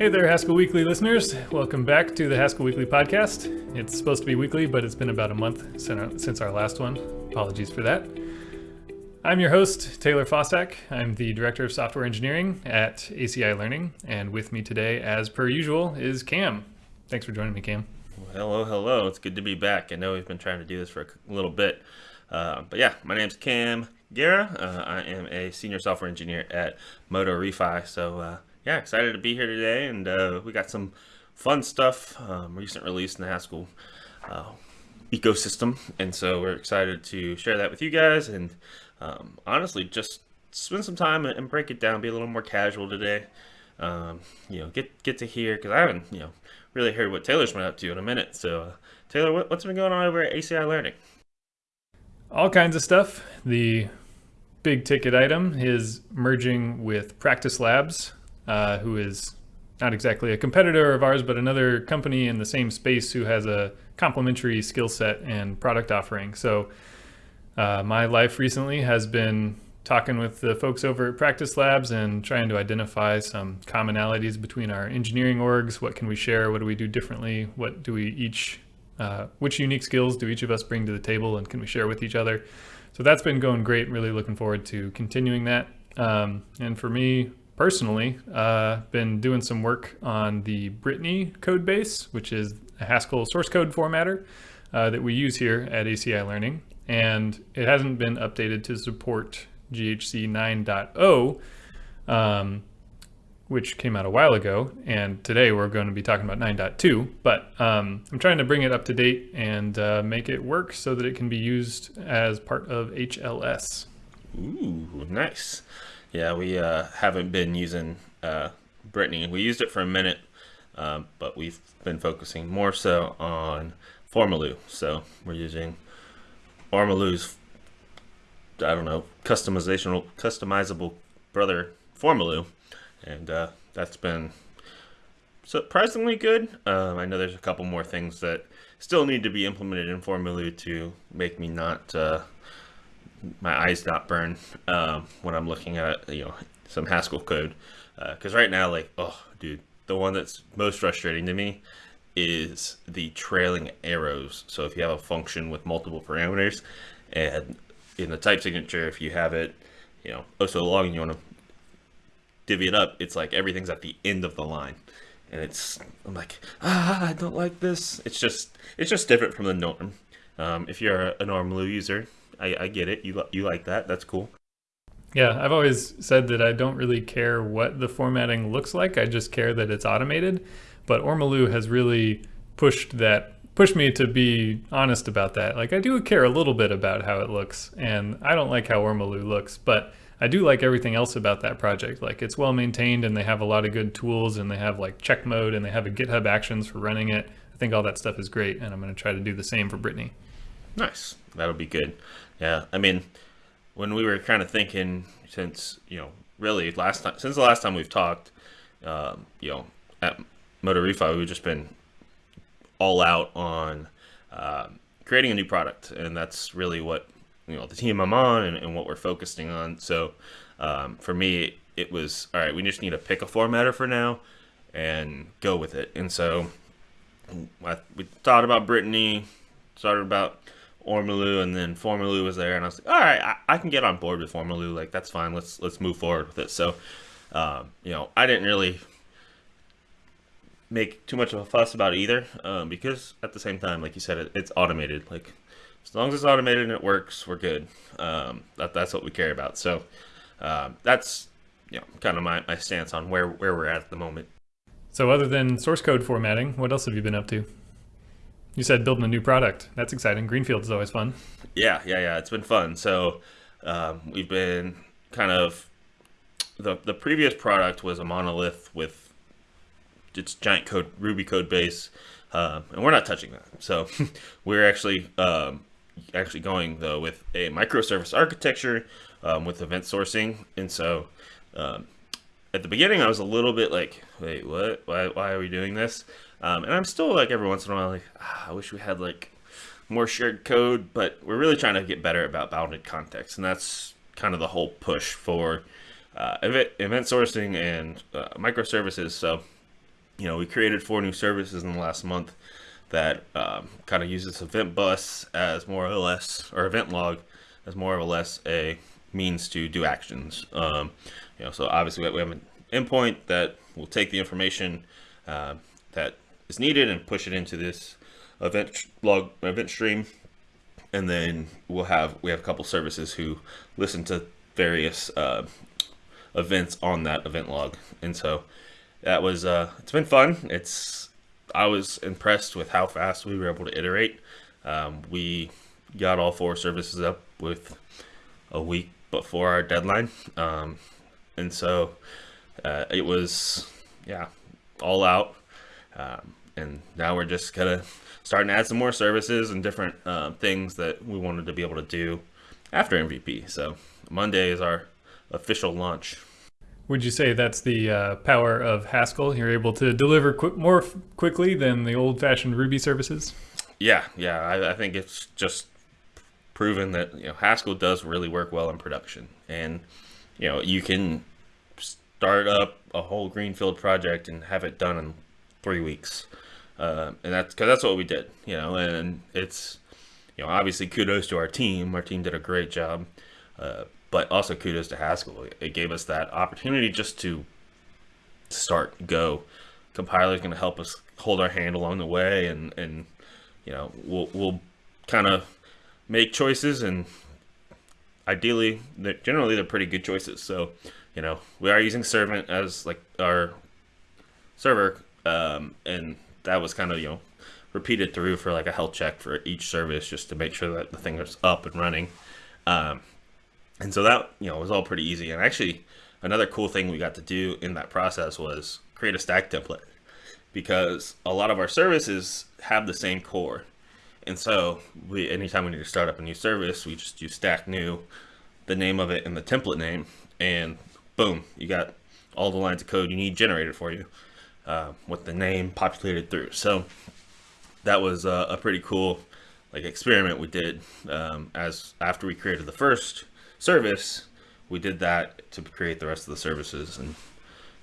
Hey there, Haskell Weekly listeners. Welcome back to the Haskell Weekly podcast. It's supposed to be weekly, but it's been about a month since our last one. Apologies for that. I'm your host, Taylor Fausak. I'm the Director of Software Engineering at ACI Learning, and with me today, as per usual, is Cam. Thanks for joining me, Cam. Well, hello, hello. It's good to be back. I know we've been trying to do this for a little bit. Uh, but yeah, my name's Cam Gera. Uh, I am a senior software engineer at MotoRefi. So uh, yeah, excited to be here today, and uh, we got some fun stuff, um, recent release in the Haskell uh, ecosystem, and so we're excited to share that with you guys, and um, honestly, just spend some time and break it down, be a little more casual today. Um, you know, get get to hear because I haven't you know really heard what Taylor's been up to in a minute. So, uh, Taylor, what, what's been going on over at ACI Learning? All kinds of stuff. The big ticket item is merging with Practice Labs uh, who is not exactly a competitor of ours, but another company in the same space who has a complementary skill set and product offering. So uh, my life recently has been talking with the folks over at Practice Labs and trying to identify some commonalities between our engineering orgs. What can we share? What do we do differently? What do we each, uh, which unique skills do each of us bring to the table and can we share with each other? So that's been going great. Really looking forward to continuing that. Um, and for me, personally uh, been doing some work on the Brittany code base, which is a Haskell source code formatter uh, that we use here at ACI Learning. And it hasn't been updated to support GHC 9.0, um, which came out a while ago. And today we're going to be talking about 9.2. But um, I'm trying to bring it up to date and uh, make it work so that it can be used as part of HLS. Ooh, nice. Yeah, we uh, haven't been using uh, Brittany. We used it for a minute, um, but we've been focusing more so on Fourmolu. So we're using Ormolu's, I don't know, customizational, customizable brother Fourmolu, and uh, that's been surprisingly good. Um, I know there's a couple more things that still need to be implemented in Fourmolu to make me not uh, my eyes not burn um, when I'm looking at you know some Haskell code. Because uh, right now like oh dude the one that's most frustrating to me is the trailing arrows. So if you have a function with multiple parameters and in the type signature if you have it you know oh so long and you want to divvy it up it's like everything's at the end of the line. And it's I'm like ah I don't like this. It's just it's just different from the norm. Um, if you're a, a normal user I, I get it. You you like that? That's cool. Yeah, I've always said that I don't really care what the formatting looks like. I just care that it's automated. But Ormolu has really pushed that pushed me to be honest about that. Like I do care a little bit about how it looks, and I don't like how Ormolu looks, but I do like everything else about that project. Like it's well maintained and they have a lot of good tools and they have like check mode and they have a GitHub actions for running it. I think all that stuff is great and I'm going to try to do the same for Brittany. Nice. That'll be good. Yeah, I mean, when we were kind of thinking since you know really last time since the last time we've talked, um, you know, at MotoRefi we've just been all out on uh, creating a new product, and that's really what you know the team I'm on and, and what we're focusing on. So um, for me, it was all right. We just need to pick a formatter for now and go with it. And so I, we thought about Brittany, started about Ormolu, and then Fourmolu was there, and I was like, all right, I, I can get on board with Fourmolu. Like that's fine. Let's let's move forward with it. So, um, you know, I didn't really make too much of a fuss about it either, um, because at the same time, like you said, it, it's automated. Like as long as it's automated and it works, we're good. Um, that that's what we care about. So um, that's you know kind of my, my stance on where where we're at at the moment. So other than source code formatting, what else have you been up to? You said building a new product. That's exciting. Greenfield is always fun. Yeah, yeah, yeah. It's been fun. So um, we've been kind of the the previous product was a monolith with its giant code Ruby code base, uh, and we're not touching that. So we're actually um, actually going though with a microservice architecture um, with event sourcing, and so um, at the beginning I was a little bit like, wait, what? Why, why are we doing this? Um, and I'm still like every once in a while like, ah, I wish we had like more shared code, but we're really trying to get better about bounded context, and that's kind of the whole push for uh, event, event sourcing and uh, microservices. So you know, we created four new services in the last month that um, kind of uses event bus as more or less, or event log as more or less a means to do actions. Um, you know, so obviously we have an endpoint that will take the information uh, that is needed and push it into this event log event stream, and then we'll have we have a couple services who listen to various uh, events on that event log, and so that was uh, it's been fun. It's I was impressed with how fast we were able to iterate. Um, we got all four services up with a week before our deadline, um, and so uh, it was yeah all out. Um, and now we're just kind of starting to add some more services and different uh, things that we wanted to be able to do after MVP. So Monday is our official launch. Would you say that's the uh, power of Haskell? You're able to deliver qu- more quickly than the old-fashioned Ruby services. Yeah, yeah. I, I, think it's just proven that you know Haskell does really work well in production, and you know you can start up a whole greenfield project and have it done in three weeks, uh, and that's because that's what we did. You know, and it's you know obviously kudos to our team. Our team did a great job. Uh, but also kudos to Haskell. It gave us that opportunity just to start, go. Compiler is going to help us hold our hand along the way, and and you know we'll we'll kind of make choices, and ideally, they're, generally they're pretty good choices. So you know we are using Servant as like our server, um, and that was kind of you know repeated through for like a health check for each service just to make sure that the thing is up and running. Um, and so that, you know, was all pretty easy. And actually, another cool thing we got to do in that process was create a stack template because a lot of our services have the same core. And so we, anytime we need to start up a new service, we just use stack new, the name of it and the template name, and boom, you got all the lines of code you need generated for you uh, with the name populated through. So that was uh, a pretty cool like experiment we did um, as after we created the first service, we did that to create the rest of the services, and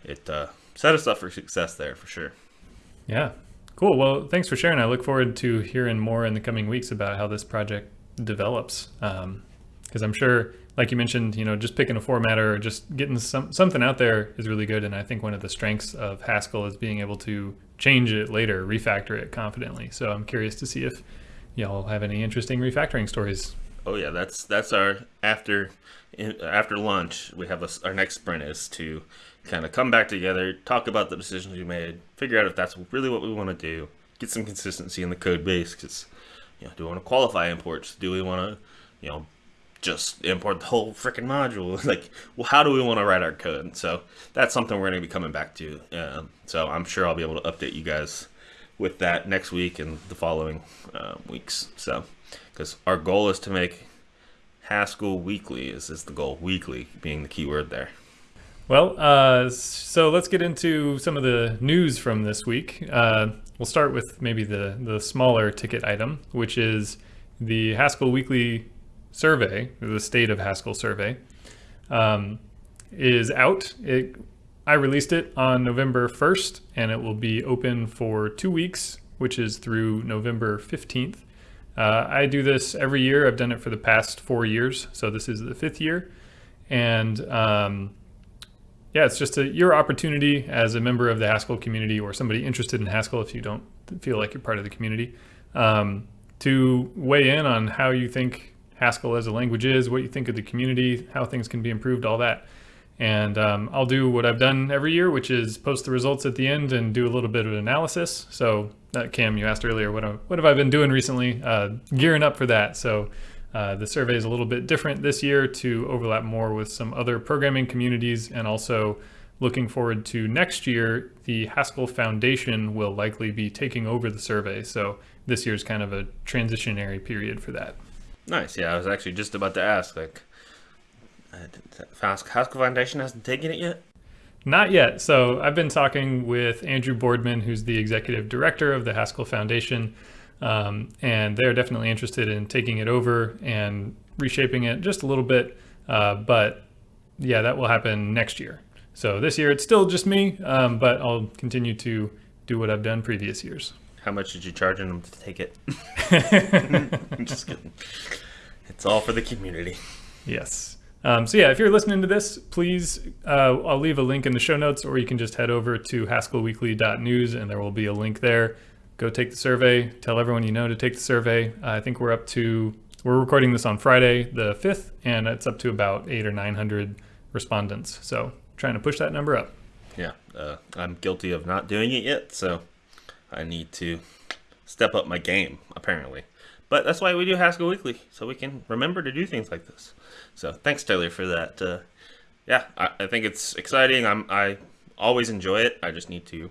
it uh, set us up for success there for sure. Yeah, cool. Well, thanks for sharing. I look forward to hearing more in the coming weeks about how this project develops, because I'm sure, like you mentioned, you know, just picking a formatter or just getting some something out there is really good. And I think one of the strengths of Haskell is being able to change it later, refactor it confidently. So I'm curious to see if y'all have any interesting refactoring stories Oh yeah, that's that's our after after lunch. We have a, our next sprint is to kind of come back together, talk about the decisions we made, figure out if that's really what we want to do, get some consistency in the code base. Because you know, do we want to qualify imports? Do we want to, you know, just import the whole freaking module? like, well, how do we want to write our code? So that's something we're going to be coming back to. Um, so I'm sure I'll be able to update you guys with that next week and the following uh, weeks. So because our goal is to make Haskell weekly. Is is the goal? Weekly being the key word there. Well, uh, so let's get into some of the news from this week. Uh, we'll start with maybe the the smaller ticket item, which is the Haskell Weekly Survey, the State of Haskell Survey, um, is out. It I released it on November 1st, and it will be open for two weeks, which is through November 15th. Uh, I do this every year. I've done it for the past four years, so this is the fifth year. And um, yeah, it's just a, your opportunity as a member of the Haskell community or somebody interested in Haskell if you don't feel like you're part of the community, um, to weigh in on how you think Haskell as a language is, what you think of the community, how things can be improved, all that. And um, I'll do what I've done every year, which is post the results at the end and do a little bit of analysis. So uh, Cam, you asked earlier, what, what have I been doing recently? Uh, gearing up for that. So uh, the survey is a little bit different this year to overlap more with some other programming communities and also looking forward to next year, the Haskell Foundation will likely be taking over the survey. So this year is kind of a transitionary period for that. Nice. Yeah, I was actually just about to ask, like, Haskell Foundation hasn't taken it yet? Not yet. So I've been talking with Andrew Boardman, who's the executive director of the Haskell Foundation, um, and they're definitely interested in taking it over and reshaping it just a little bit. Uh, but yeah, that will happen next year. So this year it's still just me, um, but I'll continue to do what I've done previous years. How much did you charge them to take it? I'm just kidding. It's all for the community. Yes. Um, so yeah, if you're listening to this, please, uh, I'll leave a link in the show notes, or you can just head over to haskellweekly.news, and there will be a link there. Go take the survey. Tell everyone you know to take the survey. Uh, I think we're up to we're recording this on Friday the 5th, and it's up to about eight or nine hundred respondents. So trying to push that number up. Yeah, uh, I'm guilty of not doing it yet, so I need to step up my game, apparently. But that's why we do Haskell Weekly, so we can remember to do things like this. So thanks, Taylor, for that. Uh, yeah, I, I, think it's exciting. I'm I always enjoy it. I just need to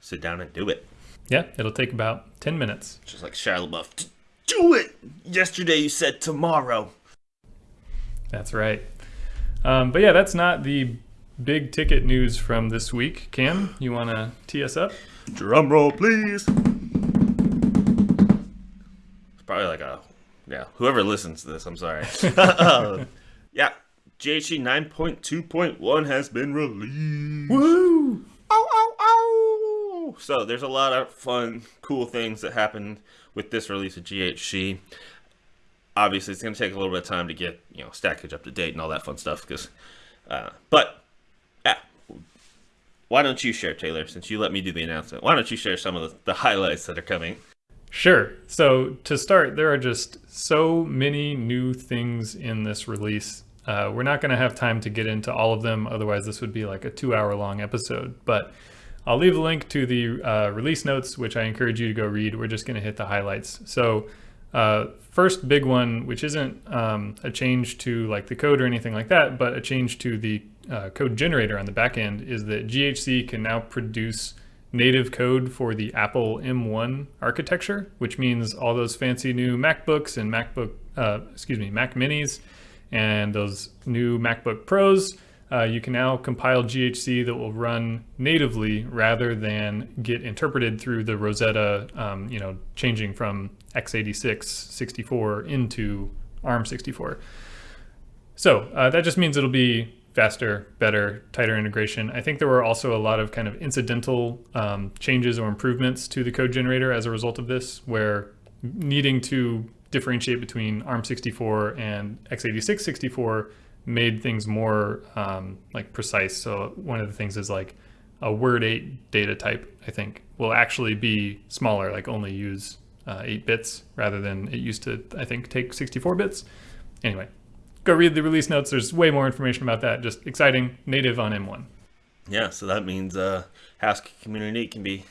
sit down and do it. Yeah, it'll take about ten minutes. Just like Shia LaBeouf. Do it. Yesterday you said tomorrow. That's right. Um, but yeah, that's not the big ticket news from this week. Cam, you want to tee us up? Drum roll, please It's probably like a yeah. Whoever listens to this, I'm sorry. yeah, GHC 9.2.1 has been released. Woo! Oh, oh, oh! So there's a lot of fun, cool things that happened with this release of GHC. Obviously, it's going to take a little bit of time to get you know Stackage up to date and all that fun stuff. Because, uh, but why don't you share, Taylor? Since you let me do the announcement, why don't you share some of the, the highlights that are coming? Sure. So to start, there are just so many new things in this release. Uh, we're not going to have time to get into all of them, otherwise this would be like a two-hour long episode. But I'll leave a link to the uh, release notes, which I encourage you to go read. We're just going to hit the highlights. So uh, first big one, which isn't um, a change to like the code or anything like that, but a change to the uh, code generator on the back end, is that GHC can now produce native code for the Apple M1 architecture, which means all those fancy new MacBooks and MacBook, uh, excuse me, Mac Minis, and those new MacBook Pros. Uh, you can now compile GHC that will run natively rather than get interpreted through the Rosetta, um, you know, changing from x86 64 into ARM64. So uh, that just means it'll be faster, better, tighter integration. I think there were also a lot of kind of incidental um, changes or improvements to the code generator as a result of this, where needing to differentiate between ARM64 and x86 64 made things more um, like precise. So one of the things is like a word 8 data type, I think, will actually be smaller, like only use uh, 8 bits rather than it used to, I think, take 64 bits. Anyway, go read the release notes. There's way more information about that. Just exciting, native on M1. Yeah, so that means uh, Haskell community can be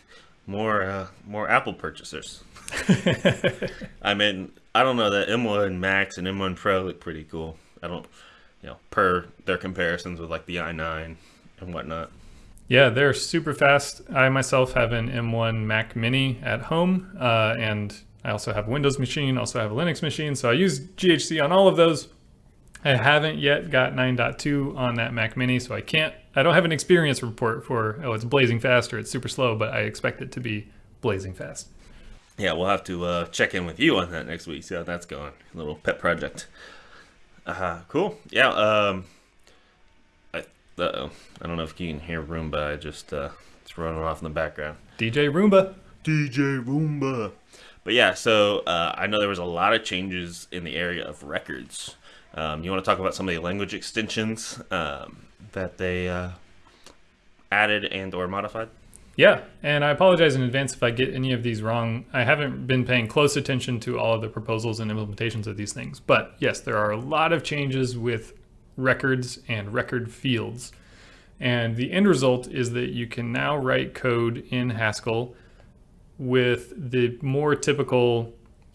more uh, more Apple purchasers. I mean, I don't know that M1 Max and M1 Pro look pretty cool. I don't, you know, per their comparisons with like the i9 and whatnot. Yeah, they're super fast. I myself have an M1 Mac Mini at home, uh, and I also have a Windows machine, also have a Linux machine. So I use GHC on all of those. I haven't yet got 9.2 on that Mac Mini, so I can't, I don't have an experience report for, oh, it's blazing fast or it's super slow, but I expect it to be blazing fast. Yeah, we'll have to uh, check in with you on that next week, see how that's going. A little pet project. Uh, huh, cool. Yeah, um, I, uh-oh. I don't know if you can hear Roomba, I just, uh, it's running off in the background. DJ Roomba. DJ Roomba. But yeah, so uh, I know there was a lot of changes in the area of records. Um, you want to talk about some of the language extensions um, that they uh, added and or modified? Yeah, and I apologize in advance if I get any of these wrong. I haven't been paying close attention to all of the proposals and implementations of these things. But yes, there are a lot of changes with records and record fields. And the end result is that you can now write code in Haskell with the more typical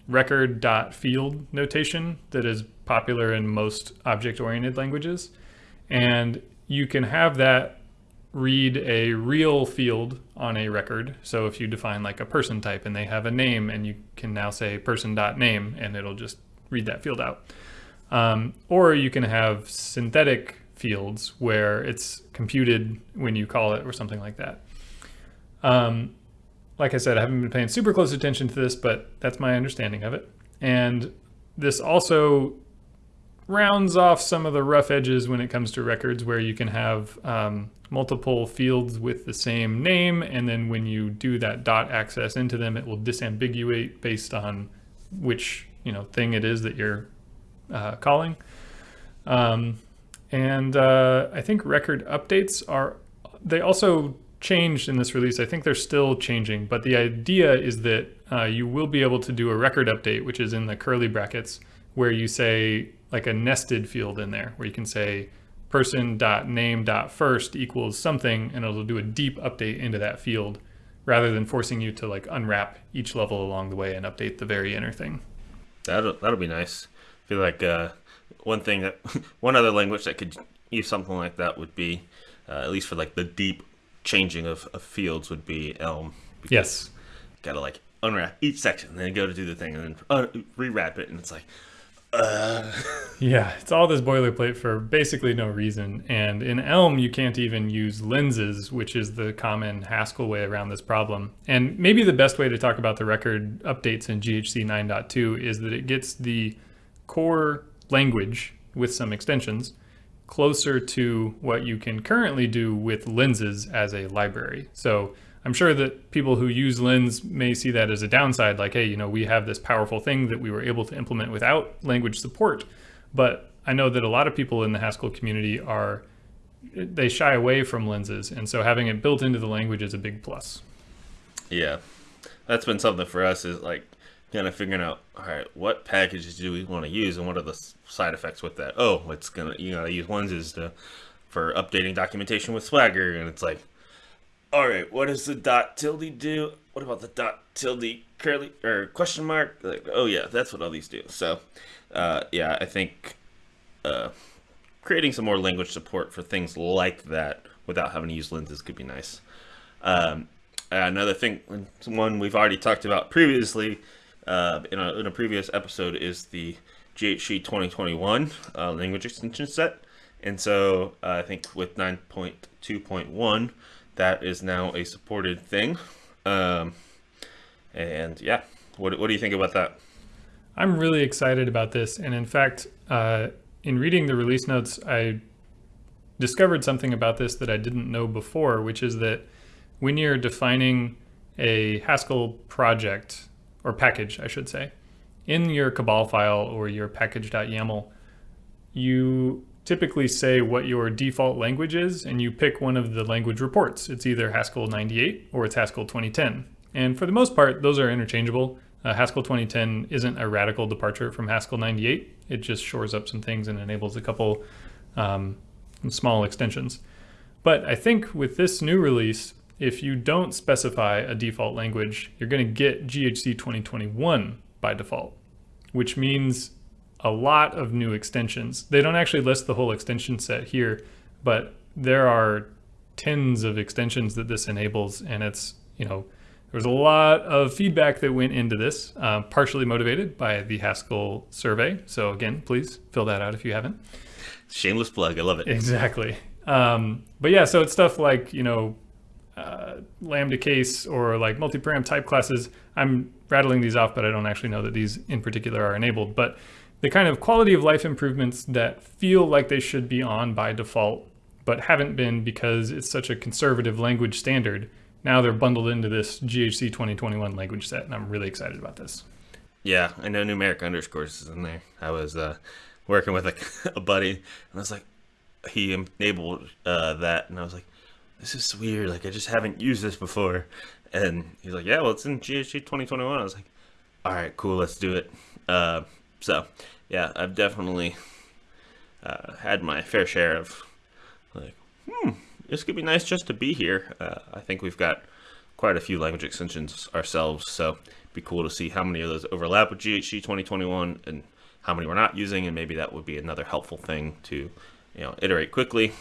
record dot field notation that is popular in most object-oriented languages. And you can have that read a real field on a record. So if you define like a person type and they have a name and you can now say person.name and it'll just read that field out. Um, or you can have synthetic fields where it's computed when you call it or something like that. Um, like I said, I haven't been paying super close attention to this, but that's my understanding of it. And this also rounds off some of the rough edges when it comes to records where you can have um, multiple fields with the same name and then when you do that dot access into them it will disambiguate based on which you know thing it is that you're uh, calling. Um, and uh, I think record updates are they also changed in this release. I think they're still changing but the idea is that uh, you will be able to do a record update which is in the curly brackets where you say like a nested field in there where you can say person dot name dot first equals something and it'll do a deep update into that field rather than forcing you to like unwrap each level along the way and update the very inner thing. That'll that'll be nice. I feel like uh, one thing that one other language that could use something like that would be uh, at least for like the deep changing of, of fields would be Elm. Yes. Gotta like unwrap each section and then go to do the thing and then uh, rewrap it and it's like uh. Yeah, it's all this boilerplate for basically no reason. And in Elm, you can't even use lenses, which is the common Haskell way around this problem. And maybe the best way to talk about the record updates in GHC 9.2 is that it gets the core language with some extensions closer to what you can currently do with lenses as a library. So I'm sure that people who use Lens may see that as a downside, like, hey, you know, we have this powerful thing that we were able to implement without language support. But I know that a lot of people in the Haskell community are, they shy away from lenses. And so having it built into the language is a big plus. Yeah. That's been something for us is like kind of figuring out, all right, what packages do we want to use and what are the side effects with that? Oh, it's going to, you know, use lenses to, for updating documentation with Swagger. And it's like, all right, what does the dot tilde do? What about the dot tilde curly or question mark? Like, oh yeah, that's what all these do. So, uh, yeah, I think uh, creating some more language support for things like that without having to use lenses could be nice. Um, another thing, one we've already talked about previously uh, in, a, in a previous episode is the GHC 2021 uh, language extension set. And so uh, I think with 9.2.1, that is now a supported thing. Um, and yeah, what, what do you think about that? I'm really excited about this. And in fact, uh, in reading the release notes, I discovered something about this that I didn't know before, which is that when you're defining a Haskell project or package, I should say, in your Cabal file or your package.yaml, you typically say what your default language is and you pick one of the language reports. It's either Haskell 98 or it's Haskell 2010. And for the most part, those are interchangeable. Uh, Haskell 2010 isn't a radical departure from Haskell 98. It just shores up some things and enables a couple um, small extensions. But I think with this new release, if you don't specify a default language, you're going to get GHC 2021 by default, which means a lot of new extensions. They don't actually list the whole extension set here, but there are tens of extensions that this enables. And it's, you know, there's a lot of feedback that went into this, uh, partially motivated by the Haskell survey. So again, please fill that out if you haven't. Shameless plug. I love it. Exactly. Um, but yeah, so it's stuff like, you know, uh, Lambda case or like multi-param type classes. I'm rattling these off, but I don't actually know that these in particular are enabled. But the kind of quality of life improvements that feel like they should be on by default, but haven't been because it's such a conservative language standard. Now they're bundled into this GHC 2021 language set, and I'm really excited about this. Yeah, I know numeric underscores is in there. I was uh, working with a, a, buddy, and I was like, he enabled uh, that, and I was like, this is weird. Like, I just haven't used this before. And he's like, yeah, well, it's in GHC 2021. I was like, all right, cool, let's do it. Uh, so, yeah, I've definitely uh, had my fair share of like, hmm, this could be nice just to be here. Uh, I think we've got quite a few language extensions ourselves, so be cool to see how many of those overlap with GHC 2021 and how many we're not using, and maybe that would be another helpful thing to, you know, iterate quickly.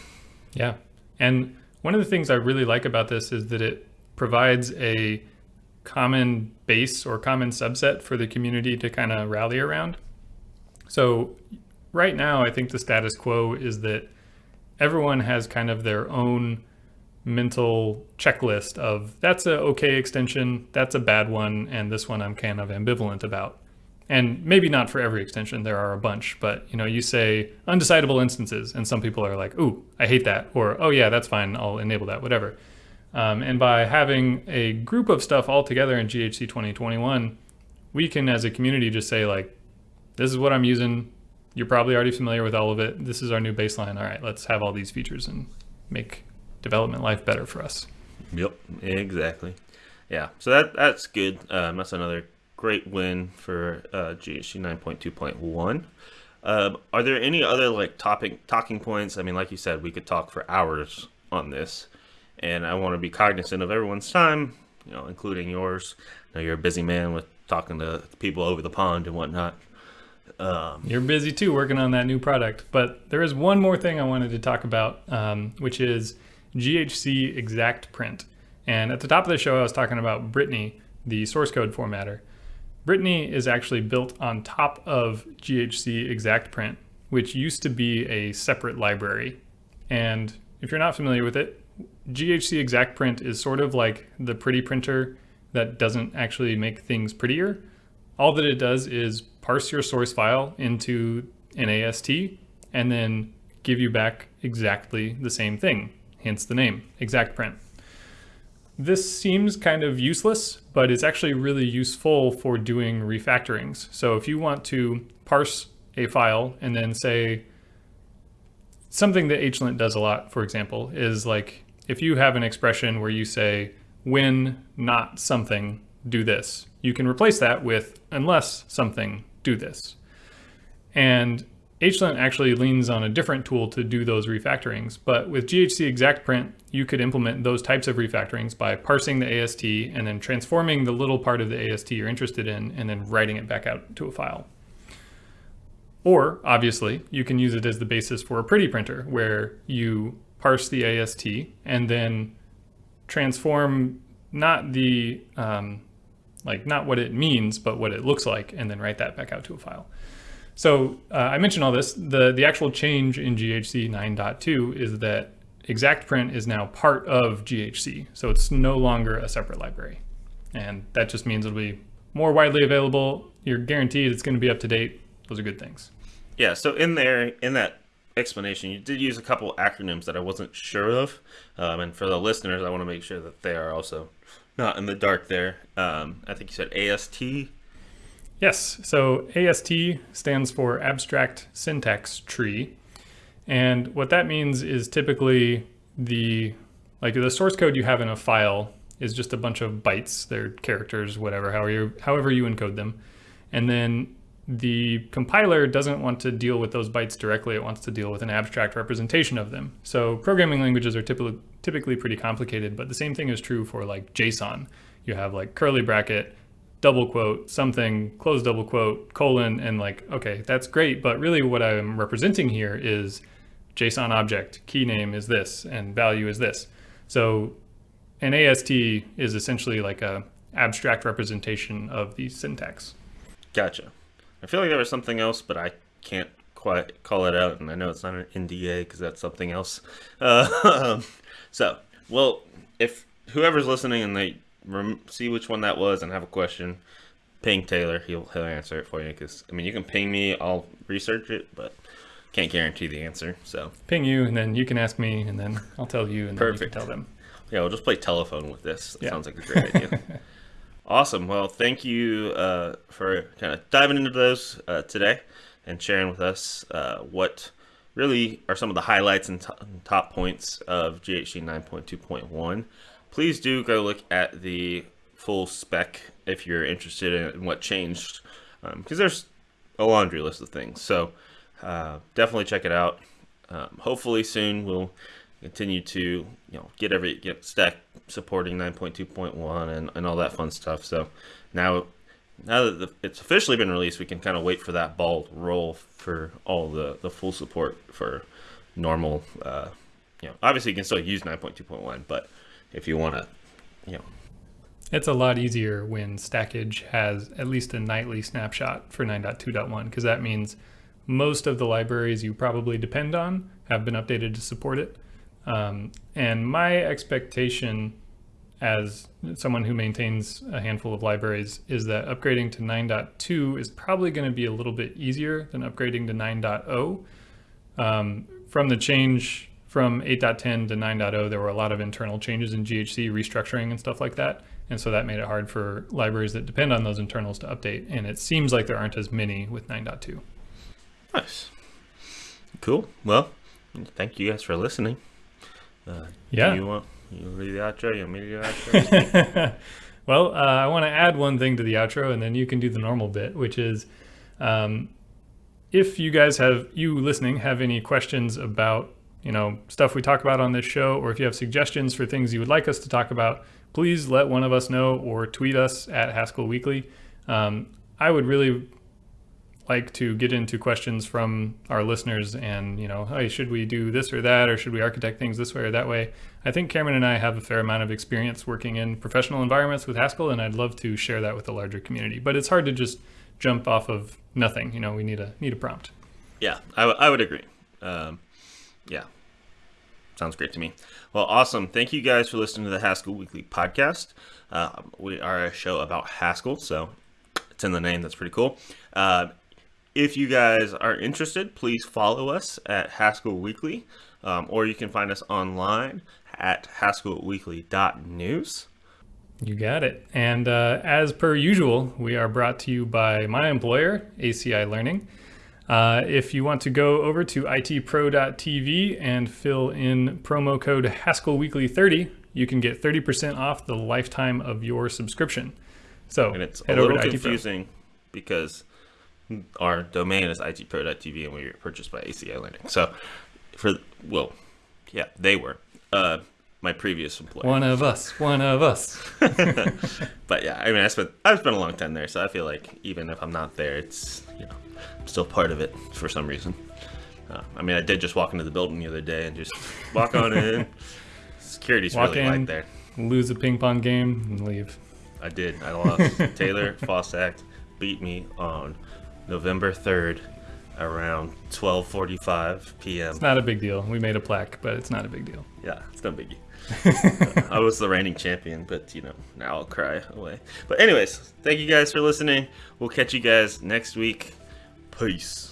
Yeah, and one of the things I really like about this is that it provides a common base or common subset for the community to kind of rally around. So right now, I think the status quo is that everyone has kind of their own mental checklist of that's a okay extension, that's a bad one, and this one I'm kind of ambivalent about. and maybe not for every extension there are a bunch but you know you say undecidable instances and some people are like ooh i hate that or oh yeah that's fine i'll enable that whatever um, and by having a group of stuff all together in ghc 2021 we can as a community just say like this is what i'm using you're probably already familiar with all of it this is our new baseline all right let's have all these features and make development life better for us Yep, exactly. Yeah, so that that's good. Um, that's another great win for uh, GHC 9.2.1. Um, are there any other like topic talking points? I mean, like you said, we could talk for hours on this, and I want to be cognizant of everyone's time, you know, including yours. I know you're a busy man with talking to people over the pond and whatnot. Um, you're busy too, working on that new product. But there is one more thing I wanted to talk about, um, which is GHC Exact Print. And at the top of the show, I was talking about Brittany, the source code formatter. Brittany is actually built on top of GHC Exact Print, which used to be a separate library. And if you're not familiar with it, GHC Exact Print is sort of like the pretty printer that doesn't actually make things prettier. All that it does is parse your source file into an AST and then give you back exactly the same thing, hence the name, Exact Print. This seems kind of useless, but it's actually really useful for doing refactorings. So if you want to parse a file and then say, something that HLint does a lot, for example, is like if you have an expression where you say, when not something, do this, you can replace that with unless something, do this. And HLint actually leans on a different tool to do those refactorings, but with GHC exact print, you could implement those types of refactorings by parsing the AST and then transforming the little part of the AST you're interested in and then writing it back out to a file. Or, obviously, you can use it as the basis for a pretty printer where you parse the AST and then transform not the, um, like not what it means, but what it looks like, and then write that back out to a file. So uh, I mentioned all this. The, the actual change in GHC 9.2 is that exact print is now part of GHC. So it's no longer a separate library. And that just means it'll be more widely available. You're guaranteed it's going to be up to date. Those are good things. Yeah, so in there, in that explanation, you did use a couple acronyms that I wasn't sure of. Um, and for the listeners, I want to make sure that they are also not in the dark there. Um, I think you said AST Yes, so AST stands for Abstract Syntax Tree. And what that means is typically the, like the source code you have in a file is just a bunch of bytes, they're characters, whatever, however you, however you encode them. And then the compiler doesn't want to deal with those bytes directly, it wants to deal with an abstract representation of them. So programming languages are typically, typically pretty complicated, but the same thing is true for like JSON. You have like curly bracket, double quote something close double quote colon and like okay that's great but really what i'm representing here is json object key name is this and value is this. So an ast is essentially like a abstract representation of the syntax. Gotcha. I feel like there was something else but i can't quite call it out and i know it's not an nda because that's something else uh, so well if whoever's listening and they see which one that was and have a question, ping Taylor. He'll he'll answer it for you. Because I mean, you can ping me. I'll research it, but can't guarantee the answer. So ping you, and then you can ask me, and then I'll tell you, and Perfect. tell them. Yeah, we'll just play telephone with this. That yeah. sounds like a great idea. awesome. Well, thank you uh, for kind of diving into those uh, today and sharing with us uh, what really are some of the highlights and top points of GHC 9.2.1 please do go look at the full spec if you're interested in what changed, because um, there's a laundry list of things. So uh, definitely check it out. Um, hopefully soon we'll continue to you know get every get stack supporting 9.2.1 and, and all that fun stuff. So now now that the, it's officially been released, we can kind of wait for that ball roll for all the the full support for normal. Uh, you know, obviously you can still use 9.2.1, but if you want to, you know. It's a lot easier when Stackage has at least a nightly snapshot for 9.2.1 because that means most of the libraries you probably depend on have been updated to support it. Um, and my expectation as someone who maintains a handful of libraries, is that upgrading to 9.2 is probably going to be a little bit easier than upgrading to 9.0. Um, from the change from 8.10 to 9.0, there were a lot of internal changes in GHC, restructuring and stuff like that. And so that made it hard for libraries that depend on those internals to update. And it seems like there aren't as many with 9.2. Nice. Cool. Well, thank you guys for listening. Uh, yeah. You read the outro? You want me to do outro? well, uh, I want to add one thing to the outro, and then you can do the normal bit, which is um, if you guys have you listening have any questions about you know stuff we talk about on this show, or if you have suggestions for things you would like us to talk about, please let one of us know or tweet us at Haskell Weekly. Um, I would really like to get into questions from our listeners and, you know, hey, should we do this or that, or should we architect things this way or that way? I think Cameron and I have a fair amount of experience working in professional environments with Haskell, and I'd love to share that with the larger community. But it's hard to just jump off of nothing. You know, we need a need a prompt. Yeah, I, I would agree. Um, yeah, sounds great to me. Well, awesome. Thank you guys for listening to the Haskell Weekly podcast. Uh, we are a show about Haskell, so it's in the name. That's pretty cool. Uh, if you guys are interested, please follow us at Haskell Weekly, um, or you can find us online at haskellweekly.news. You got it. And uh, as per usual, we are brought to you by my employer, ACI Learning. Uh, if you want to go over to itpro.tv and fill in promo code Haskell Weekly 30, you can get 30% off the lifetime of your subscription. So and it's a little confusing because our domain is itpro.tv and we were purchased by ACI Learning. So for well, yeah, they were. Uh, my previous employer. One of us. One of us. but yeah, I mean, I spent I've spent a long time there, so I feel like even if I'm not there, it's you know, I'm still part of it for some reason. Uh, I mean, I did just walk into the building the other day and just walk on in. Security's walk really in, light there. Lose a ping pong game and leave. I did. I lost. Taylor Fausak beat me on November 3rd around 12:45 p.m. It's not a big deal. We made a plaque, but it's not a big deal. Yeah, it's no biggie. uh, I was the reigning champion, but you know, now I'll cry away. But anyways, thank you guys for listening. We'll catch you guys next week. Peace.